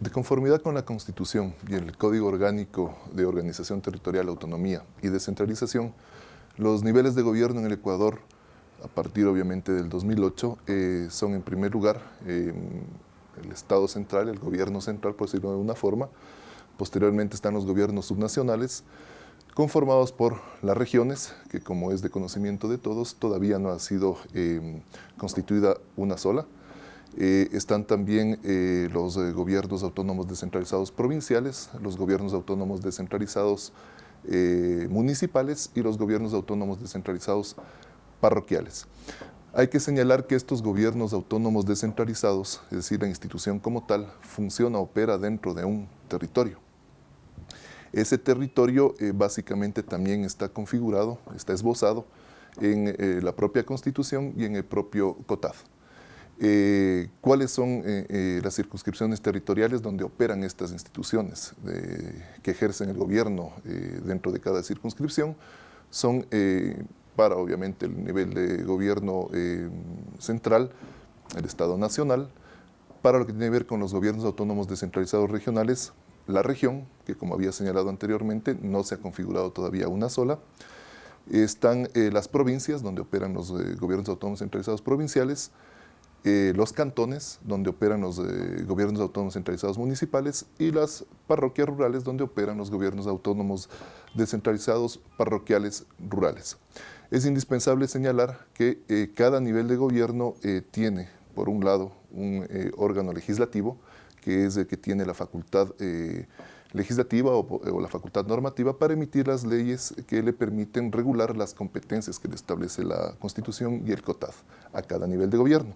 De conformidad con la Constitución y el Código Orgánico de Organización Territorial, Autonomía y Descentralización, los niveles de gobierno en el Ecuador, a partir obviamente del 2008, eh, son en primer lugar el Estado central, el gobierno central, por decirlo de una forma, posteriormente están los gobiernos subnacionales, conformados por las regiones, que como es de conocimiento de todos, todavía no ha sido eh, constituida una sola, eh, están también eh, los eh, gobiernos autónomos descentralizados provinciales, los gobiernos autónomos descentralizados municipales y los gobiernos autónomos descentralizados parroquiales. Hay que señalar que estos gobiernos autónomos descentralizados, es decir, la institución como tal, funciona, opera dentro de un territorio. Ese territorio básicamente también está configurado, está esbozado en la propia Constitución y en el propio COTAD. Eh, cuáles son eh, eh, las circunscripciones territoriales donde operan estas instituciones que ejercen el gobierno dentro de cada circunscripción, son para obviamente el nivel de gobierno central, el Estado Nacional, para lo que tiene que ver con los gobiernos autónomos descentralizados regionales, la región, que como había señalado anteriormente, no se ha configurado todavía una sola, están las provincias, donde operan los gobiernos autónomos centralizados provinciales, eh, los cantones, donde operan los eh, gobiernos autónomos centralizados municipales, y las parroquias rurales, donde operan los gobiernos autónomos descentralizados parroquiales rurales. Es indispensable señalar que eh, cada nivel de gobierno tiene, por un lado, un órgano legislativo, que es el que tiene la facultad legislativa o, la facultad normativa para emitir las leyes que le permiten regular las competencias que le establece la Constitución y el COTAD a cada nivel de gobierno.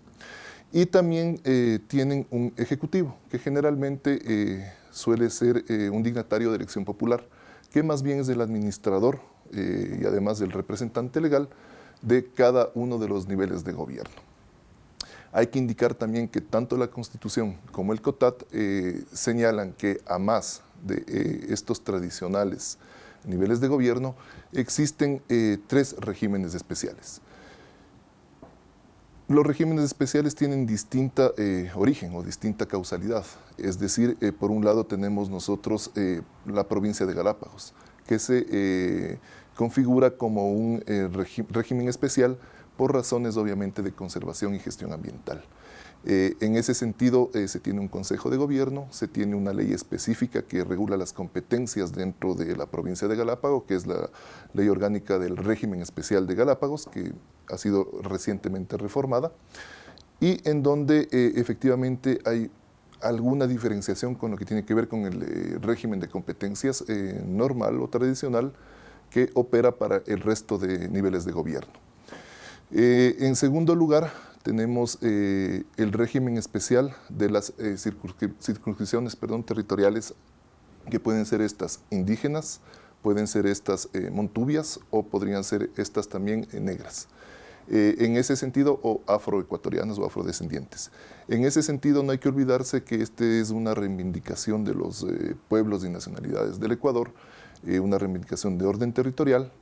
Y también eh, tienen un ejecutivo, que generalmente eh, suele ser eh, un dignatario de elección popular, que más bien es el administrador y además del representante legal de cada uno de los niveles de gobierno. Hay que indicar también que tanto la Constitución como el COTAT señalan que a más de estos tradicionales niveles de gobierno, existen tres regímenes especiales. Los regímenes especiales tienen distinta eh, origen o distinta causalidad. Es decir, eh, por un lado tenemos nosotros eh, la provincia de Galápagos, que se configura como un régimen especial por razones obviamente de conservación y gestión ambiental. Eh, en ese sentido, eh, se tiene un consejo de gobierno, se tiene una ley específica que regula las competencias dentro de la provincia de Galápagos, que es la ley orgánica del régimen especial de Galápagos, que ha sido recientemente reformada, y en donde eh, efectivamente hay alguna diferenciación con lo que tiene que ver con el régimen de competencias normal o tradicional que opera para el resto de niveles de gobierno. en segundo lugar, tenemos eh, el régimen especial de las eh, circunscripciones perdón, territoriales que pueden ser estas indígenas, pueden ser estas eh, montubias o podrían ser estas también negras. en ese sentido, o afroecuatorianas o afrodescendientes. En ese sentido, no hay que olvidarse que este es una reivindicación de los pueblos y nacionalidades del Ecuador, una reivindicación de orden territorial,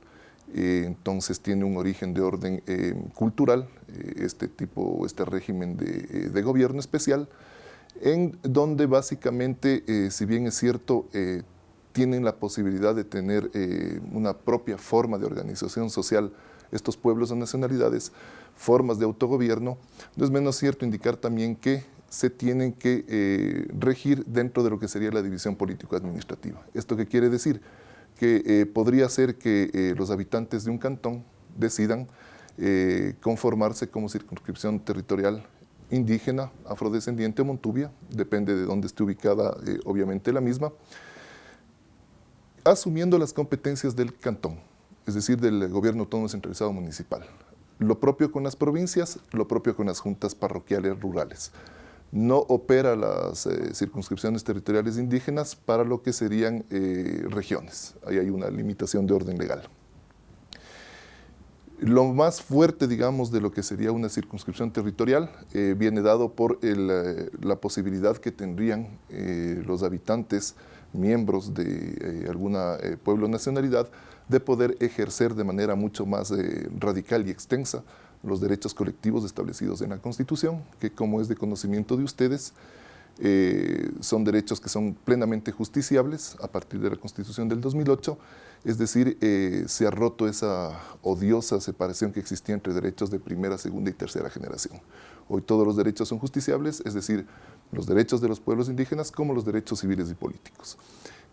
eh, entonces tiene un origen de orden eh, cultural, eh, este tipo, este régimen de, de, gobierno especial, en donde básicamente, si bien es cierto, tienen la posibilidad de tener una propia forma de organización social estos pueblos o nacionalidades, formas de autogobierno, no es menos cierto indicar también que se tienen que regir dentro de lo que sería la división político-administrativa. ¿Esto qué quiere decir? Que eh, podría ser que eh, los habitantes de un cantón decidan eh, conformarse como circunscripción territorial indígena, afrodescendiente o montubia, depende de dónde esté ubicada obviamente la misma, asumiendo las competencias del cantón, es decir, del gobierno autónomo centralizado municipal. Lo propio con las provincias, lo propio con las juntas parroquiales rurales no opera las eh, circunscripciones territoriales indígenas para lo que serían eh, regiones. Ahí hay una limitación de orden legal. Lo más fuerte, digamos, de lo que sería una circunscripción territorial eh, viene dado por la posibilidad que tendrían los habitantes, miembros de alguna pueblo nacionalidad, de poder ejercer de manera mucho más radical y extensa los derechos colectivos establecidos en la Constitución, que como es de conocimiento de ustedes, son derechos que son plenamente justiciables a partir de la Constitución del 2008, es decir, se ha roto esa odiosa separación que existía entre derechos de primera, segunda y tercera generación. Hoy todos los derechos son justiciables, es decir, los derechos de los pueblos indígenas como los derechos civiles y políticos.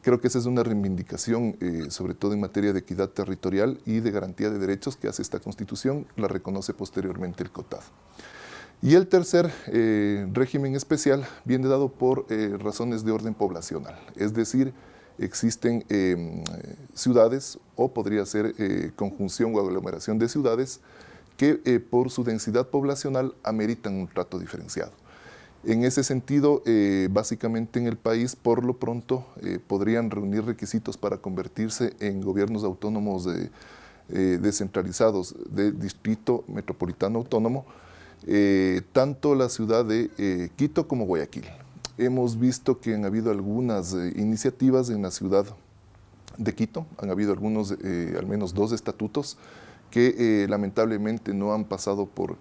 Creo que esa es una reivindicación, eh, sobre todo en materia de equidad territorial y de garantía de derechos que hace esta Constitución, la reconoce posteriormente el COTAD. Y el tercer eh, régimen especial viene dado por eh, razones de orden poblacional, es decir, existen ciudades o podría ser conjunción o aglomeración de ciudades que por su densidad poblacional ameritan un trato diferenciado. En ese sentido, eh, básicamente en el país, por lo pronto, eh, podrían reunir requisitos para convertirse en gobiernos autónomos eh, descentralizados de distrito metropolitano autónomo, tanto la ciudad de Quito como Guayaquil. Hemos visto que han habido algunas iniciativas en la ciudad de Quito, han habido algunos, al menos dos estatutos, que lamentablemente no han pasado por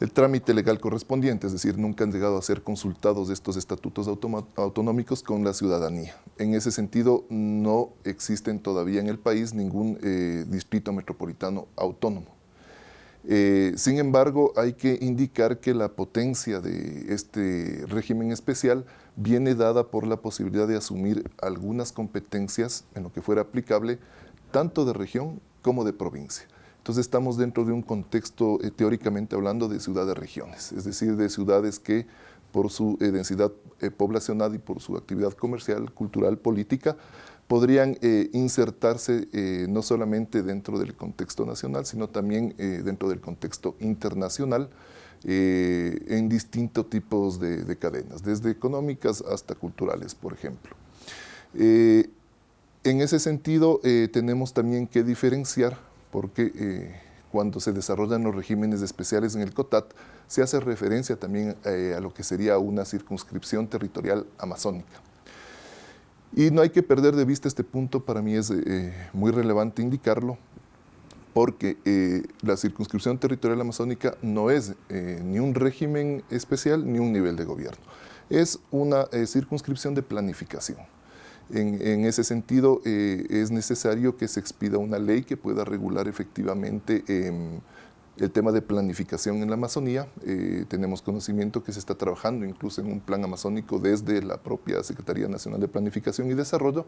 el trámite legal correspondiente, es decir, nunca han llegado a ser consultados estos estatutos autonómicos con la ciudadanía. En ese sentido, no existen todavía en el país ningún eh, distrito metropolitano autónomo. Eh, sin embargo, hay que indicar que la potencia de este régimen especial viene dada por la posibilidad de asumir algunas competencias en lo que fuera aplicable tanto de región como de provincia. Entonces estamos dentro de un contexto eh, teóricamente hablando de ciudades-regiones, es decir, de ciudades que por su eh, densidad eh, poblacional y por su actividad comercial, cultural, política, podrían insertarse no solamente dentro del contexto nacional, sino también dentro del contexto internacional, en distintos tipos de, de, cadenas, desde económicas hasta culturales, por ejemplo. en ese sentido, tenemos también que diferenciar porque eh, cuando se desarrollan los regímenes especiales en el COTAT, se hace referencia también eh, a lo que sería una circunscripción territorial amazónica. Y no hay que perder de vista este punto, para mí es eh, muy relevante indicarlo, porque la circunscripción territorial amazónica no es ni un régimen especial ni un nivel de gobierno. Es una circunscripción de planificación. En, ese sentido, eh, es necesario que se expida una ley que pueda regular efectivamente em, el tema de planificación en la Amazonía. Eh, tenemos conocimiento que se está trabajando incluso en un plan amazónico desde la propia Secretaría Nacional de Planificación y Desarrollo.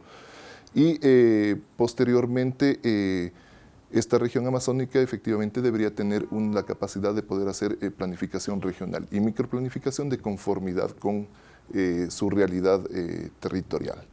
Y eh, posteriormente, esta región amazónica efectivamente debería tener la capacidad de poder hacer planificación regional y microplanificación de conformidad con su realidad territorial.